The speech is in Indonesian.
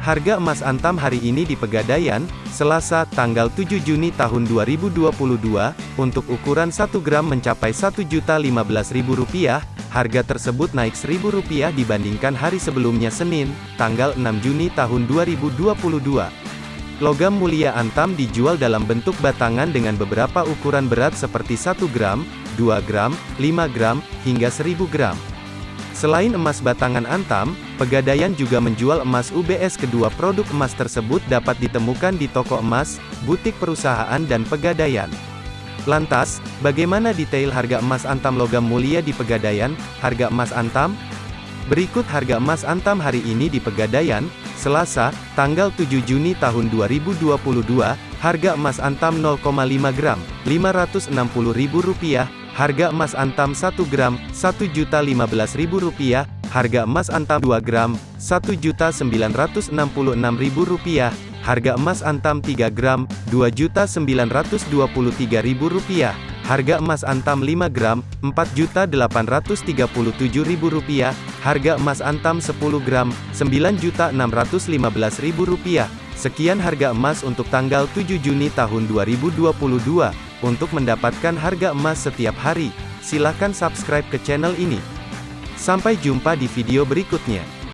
Harga emas Antam hari ini di Pegadaian, Selasa, tanggal 7 Juni tahun 2022, untuk ukuran 1 gram mencapai Rp1.015.000, harga tersebut naik Rp1.000 dibandingkan hari sebelumnya Senin, tanggal 6 Juni tahun 2022. Logam mulia Antam dijual dalam bentuk batangan dengan beberapa ukuran berat seperti 1 gram, 2 gram, 5 gram, hingga 1000 gram. Selain emas batangan Antam, Pegadaian juga menjual emas UBS kedua produk emas tersebut dapat ditemukan di toko emas, butik perusahaan dan Pegadaian. Lantas, bagaimana detail harga emas Antam logam mulia di Pegadaian? Harga emas Antam? Berikut harga emas Antam hari ini di Pegadaian, Selasa, tanggal 7 Juni tahun 2022, harga emas Antam 0,5 gram, Rp560.000, Harga emas antam 1 gram, Rp1.015.000, harga emas antam 2 gram, Rp1.966.000, harga emas antam 3 gram, Rp2.923.000, harga emas antam 5 gram, Rp4.837.000, harga emas antam 10 gram, Rp9.615.000. Sekian harga emas untuk tanggal 7 Juni tahun 2022. Untuk mendapatkan harga emas setiap hari, silakan subscribe ke channel ini. Sampai jumpa di video berikutnya.